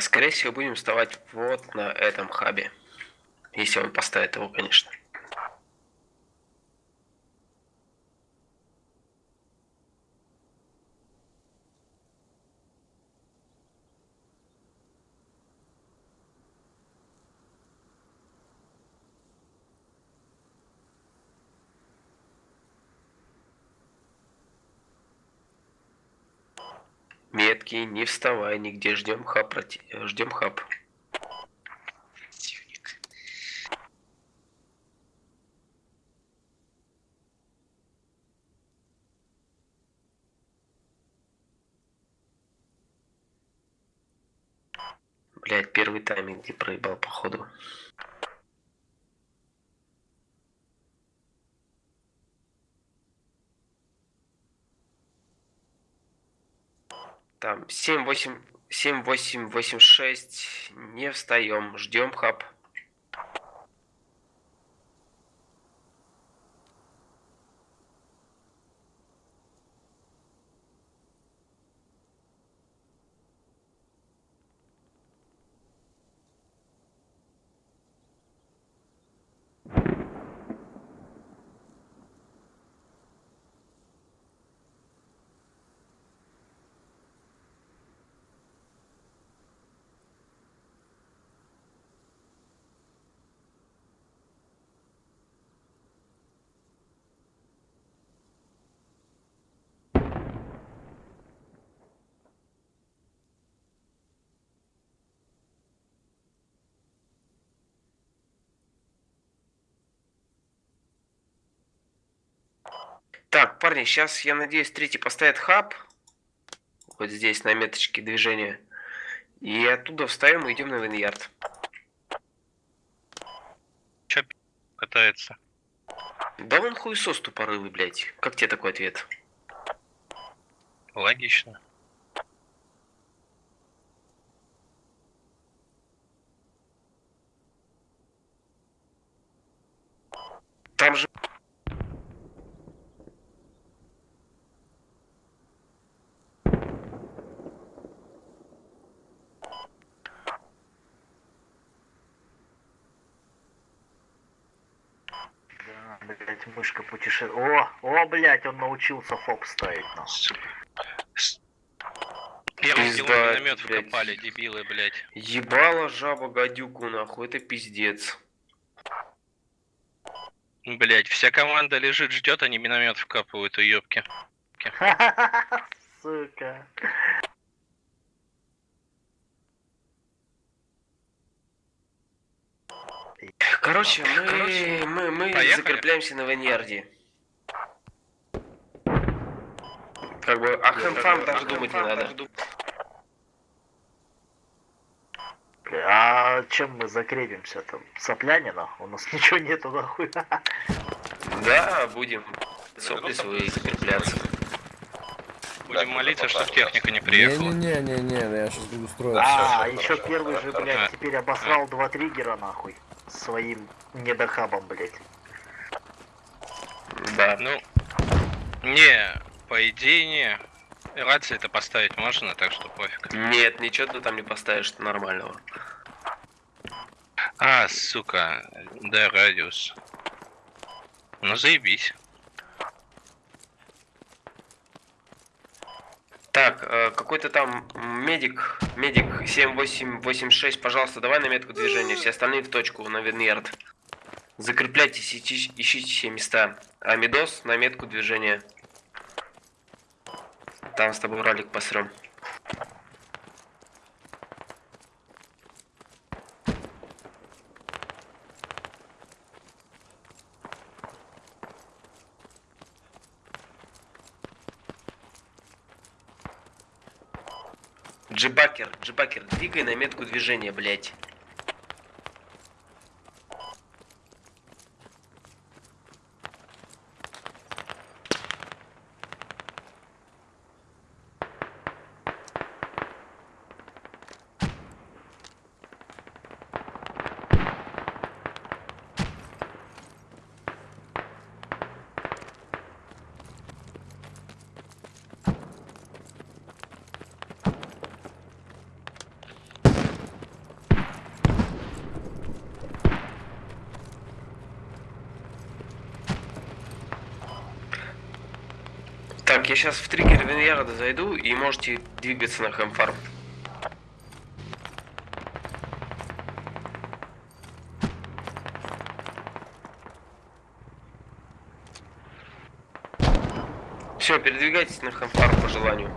Скорее всего, будем вставать вот на этом хабе. Если он поставит его, конечно. Метки, не вставай нигде, ждем хаб, ждем хаб. Противник. Блять, первый тайминг где проебал, походу. Там 7, 8, 7, 8, 8, 6. Не встаем, ждем хаб. Так, парни, сейчас, я надеюсь, третий поставит хаб. Вот здесь, на меточке движения. И оттуда встаем и идем на виньярд. Че катается? Да он хуесос тупорылый, блядь. Как тебе такой ответ? Логично. Там же... Да, путешествует. О, о, блять, он научился фоп ставить. ну. Первый Пизда, миномет блядь. вкопали, дебилы, блядь. Ебала жаба гадюку, нахуй, это пиздец. Блять, вся команда лежит, ждет, они миномет вкапывают, уебки. Сука. Короче, мы, мы, мы Поехали. закрепляемся на виньярде. Как бы, о хэмфам даже думать не надо. Бля, А чем мы закрепимся там? Соплянина? У нас ничего нету нахуй. Да, будем сопли свои закрепляться. Будем молиться, чтобы техника не приехала. Не-не-не-не, я сейчас буду строиться. А, еще первый же, блядь, теперь обосрал два триггера нахуй. Своим недохабом, блядь. Да. Ну, не, по идее не. Рации это поставить можно, так что пофиг. Нет, ничего ты там не поставишь нормального. А, сука, да, радиус. Ну заебись. Так, э, какой-то там медик, медик 7886, пожалуйста, давай на метку движения, все остальные в точку, на Виньярд. Закрепляйтесь, ищи- ищите все места. А Медос на метку движения. Там с тобой ралик посрем. Джибакер, джибакер, двигай на метку движения, блять. Так, я сейчас в триггер Виньярда зайду и можете двигаться на Хэмфарм. Все, передвигайтесь на Хэмфарм по желанию.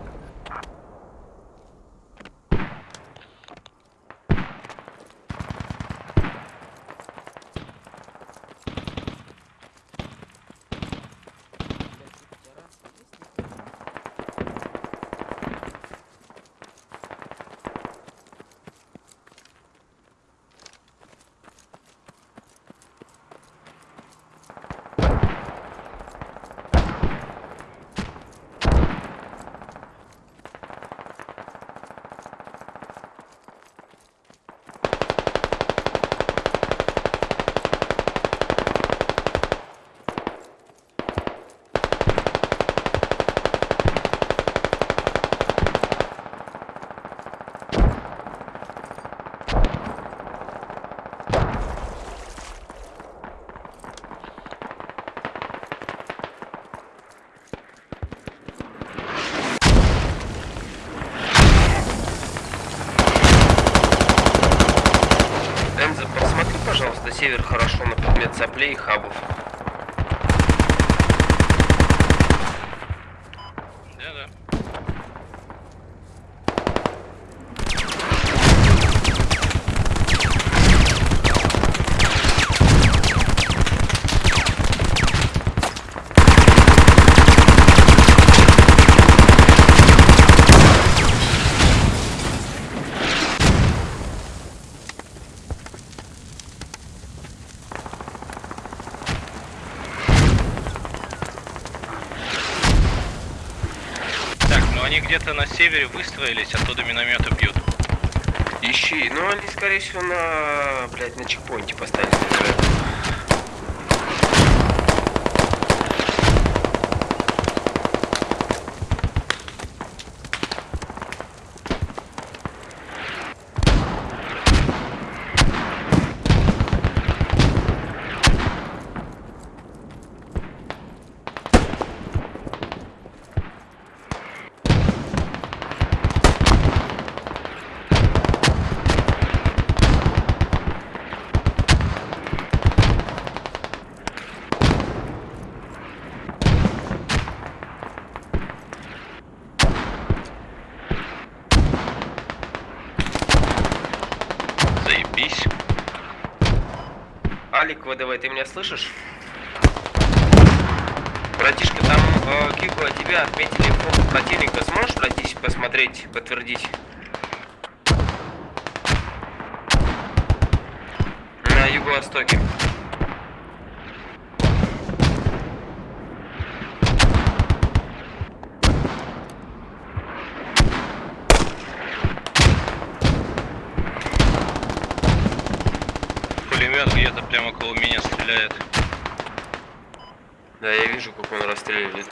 Соплей и хабов. Да-да. Так, ну они где-то на севере выстроились, оттуда минометы бьют. Ищи. Ну, они, скорее всего, на, блядь, на чекпоинте поставили. наверное. Заебись. ВДВ, ты меня слышишь? Братишка, там э, Кику, а тебя отметили фото противника. Сможешь пройтись, посмотреть, подтвердить? На юго-востоке. Прямо около меня стреляет. Да, я вижу, как он расстреливает.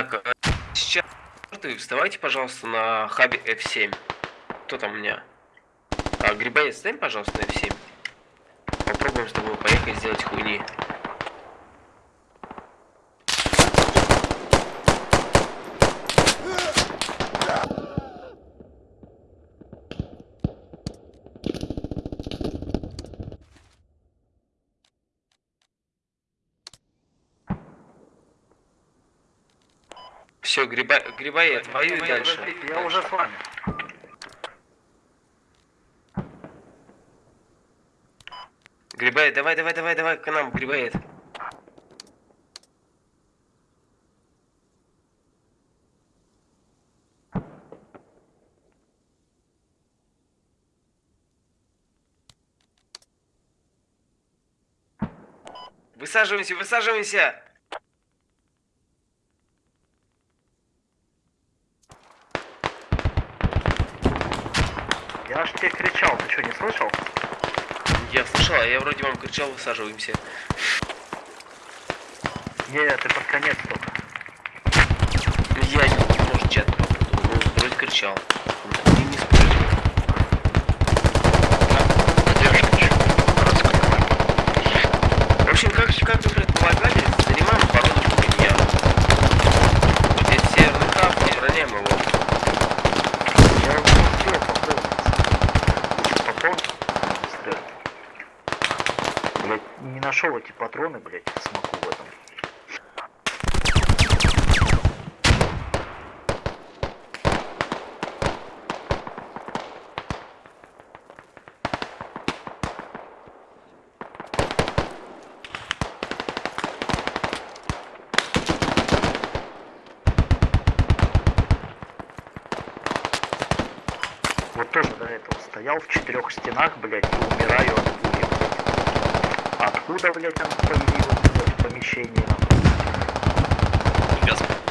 Так, э, сейчас вставайте, пожалуйста, на хабе F7. Кто там у меня? А, Грибоед, встань, пожалуйста, на F7. Попробуем с тобой поехать сделать хуйни. Все, гриба... Грибоед, воюй дальше. Я уже с вами. Грибоед, давай, давай, давай, давай к нам, Грибоед. Высаживаемся, высаживаемся! Я ж тебе кричал, ты что, не слышал? Я слышал, а я вроде вам кричал, высаживаемся. Не, ты под конец только. Ну, Я не может чат вроде кричал. Не, не спорю. В общем, как, как вы предполагали, занимаем оборону Кубинья. Здесь северный хаб, обороняем его. Я уже успел пополнить. Пополнить? Быстрее. Блять, не нашел эти патроны, блять, смоку в этом. Вот тоже до этого стоял в четырех стенах, блядь, и умираю блядь. Откуда, блядь, появилась, блядь, в помещении? нахуй?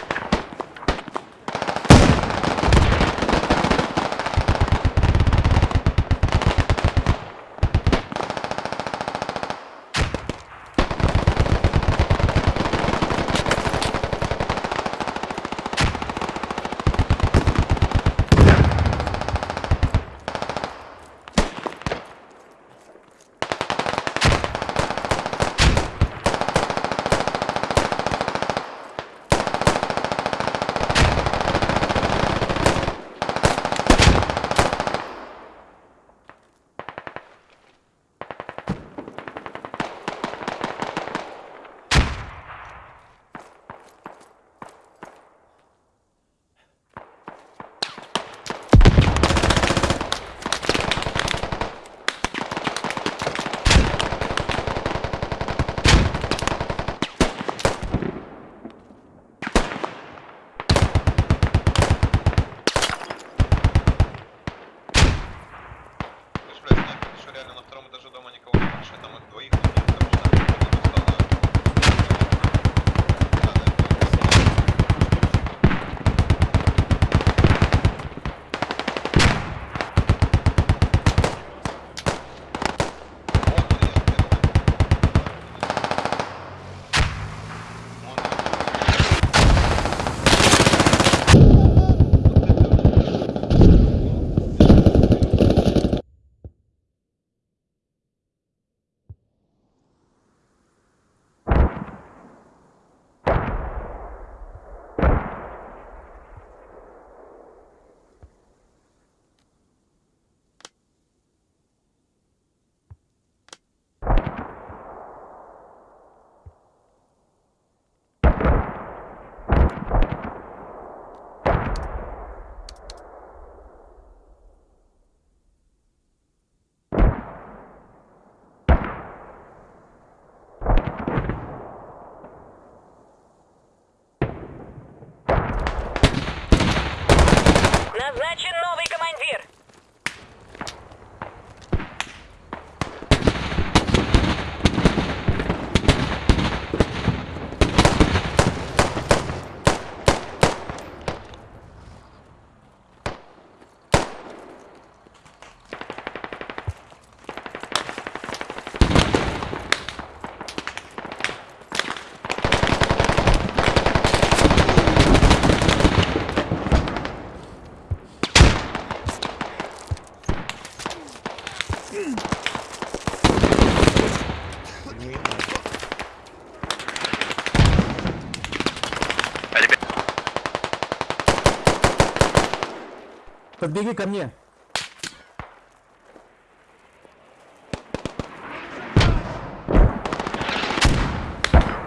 Подбеги ко мне.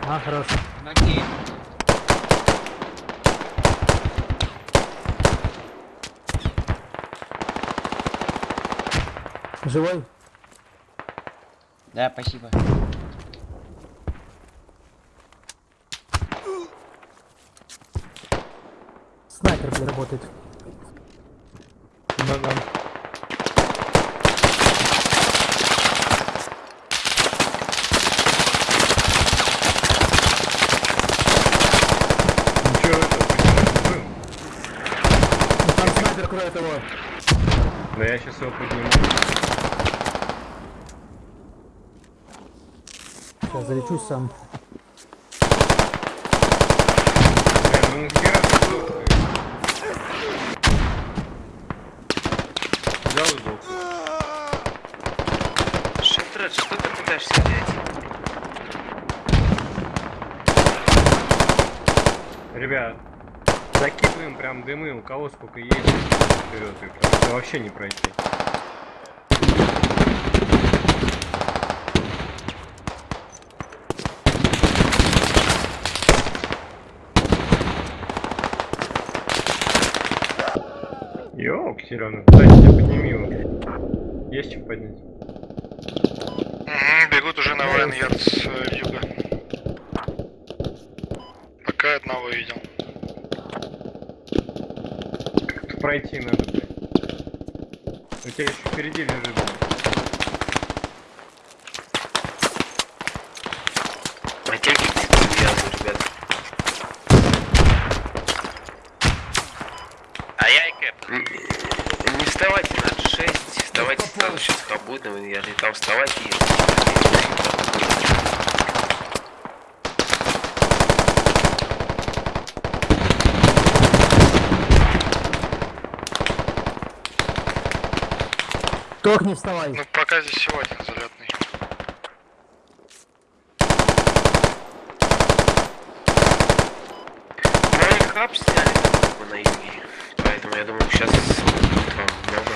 А, хорошо. Ноги. Живой? Да, спасибо. Снайпер, работает. Ногам. Ничего это был. Ну, Там снайпер кроет его. Да я сейчас его подниму. Сейчас залечусь сам. Бля, ну? Взял и сдох. Шефред, что ты пытаешься делать? Ребят, закидываем прям дымы, у кого сколько есть вперед, и вообще не пройти. Ёк, Серёга, кстати, тебя подними его. Есть чем поднять? бегут уже на Вайнярд с э, юга. Пока одного видел. Пройти надо, блядь. У тебя еще впереди лежит, блядь. Мотельки вязаны, ребят. А я и Кэп. Н- Не вставайте на G6, вставайте сразу сейчас хабут на Виньярде, там вставайте и... Только не вставай. Ну пока здесь всего один залетный. Ну и хаб сняли как бы на юге, поэтому я думаю сейчас будет вам много.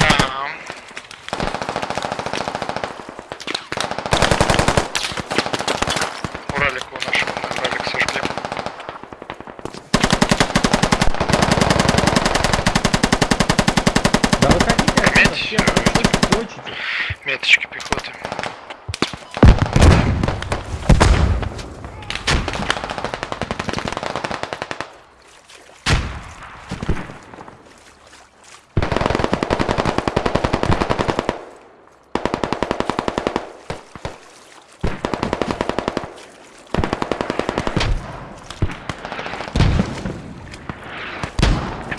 Ага. Уралику нашему, на Уралик сожгли. Да выходите отсюда, Медь, всех, вы дочите. меточки пехоты.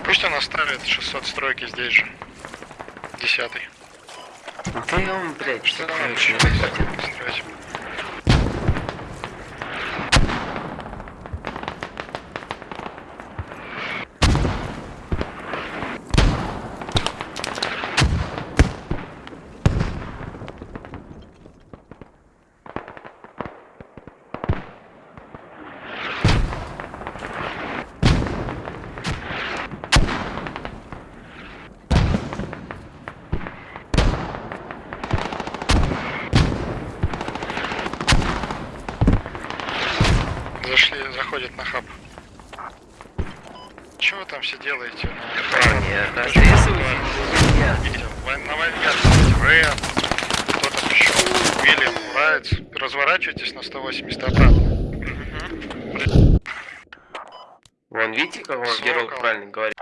Пусть он оставит 600 стройки здесь же. Десятый. Ты он, блядь, Что там там очень еще не хватит. строить? Зашли, заходят на хаб. Чего вы там все делаете? Меня. Видите, вой- на Рэм, кто там еще, Уильям, Райц. Разворачивайтесь на 180 обратно. Вон, видите, как он герой правильно говорит?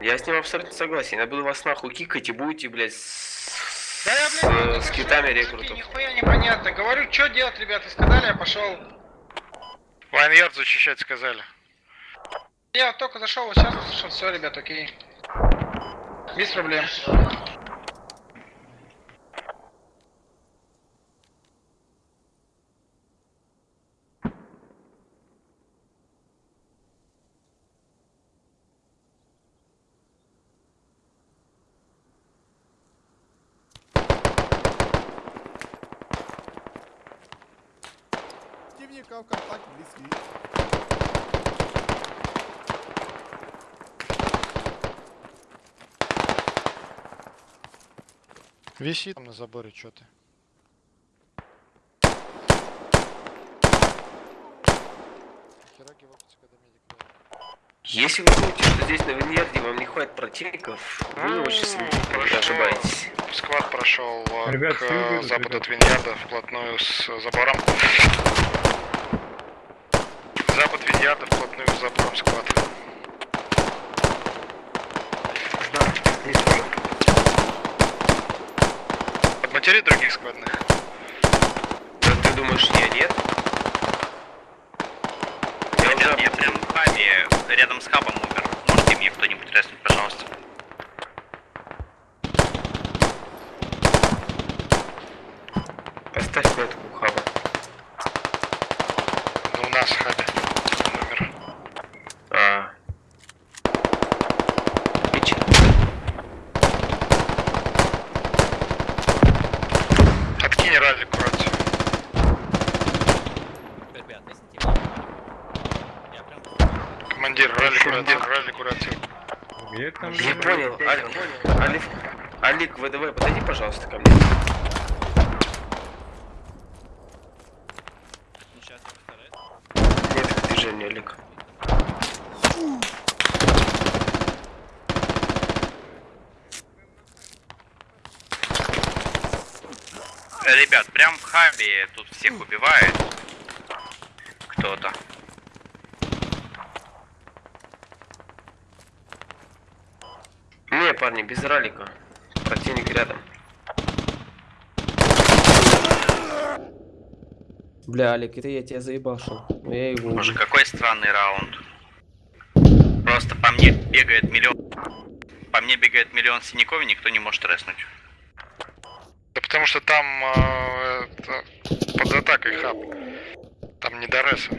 Я с ним абсолютно согласен. Я буду вас нахуй кикать и будете, блядь, с, Да я, с, блядь, с всё, китами рекрутов. Нихуя непонятно. Говорю, что делать, ребята, сказали, я пошел. Вайнярд защищать сказали. Я только зашел, сейчас услышал, все, ребят, окей. Без проблем. Висит там на заборе, что ты. Хераги лопаются, когда медик рядом. Если вы думаете, что здесь на Виньярде вам не хватит противников, вы очень сильно ошибаетесь. Сквад прошел э, Ребят, к выйдут, западу ребят. от Виньярда, вплотную с забором. Запад Виньярда, вплотную с забором сквад. Да, здесь уже. Подматери других сквадных. Да ты думаешь, я нет? Я уже Я прям в хабе, рядом с хабом умер. Можете мне кто-нибудь резнуть, пожалуйста? Поставь метку у хаба. Ну, у нас в хабе. Номер. А. Пич. Откинь ралли рацию. Командир, ралли рацию, ралли там? Я понял. Алик, Алик, Алик, ВДВ, подойди, пожалуйста, ко мне. Нет движения, Алик. Ребят, прям в хабе тут всех убивает. Кто-то. Не, парни, без ралика. Противник рядом. Бля, Алик, это я тебя заебал, шел. Но я его Боже, какой странный раунд. Просто по мне бегает миллион... По мне бегает миллион синяков, и никто не может резнуть. Да потому что там э, это, под атакой хаб. Там не до реса.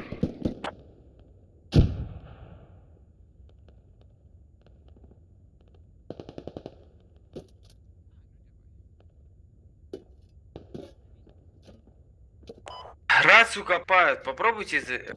Рацию копают, попробуйте...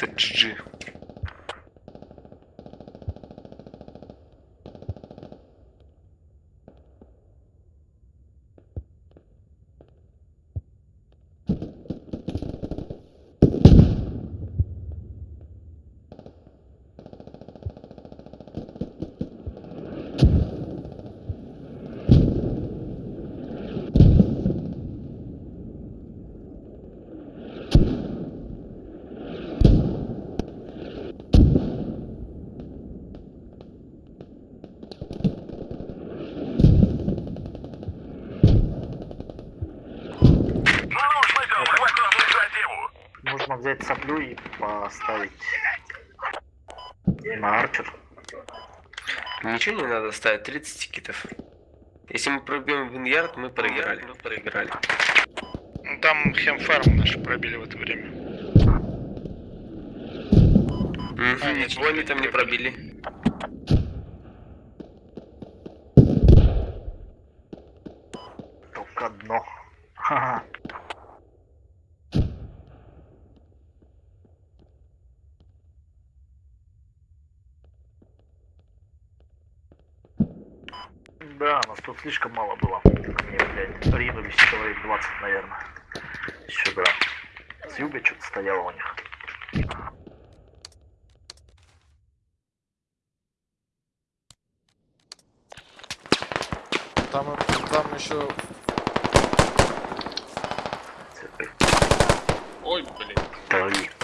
Ну, поставить на арчер. Ничего не надо ставить, 30 тикетов. Если мы пробьем Виньярд, мы проиграли. Мы проиграли. Ну, Там хемфарм наши пробили в это время. Мгм, А, ничего они там не пробили. Тут слишком мало было. Ко мне, блядь, ринулись человек 20, наверное. Сюда. С юга что-то стояло у них. Там, там еще... Ой, блин. Дави.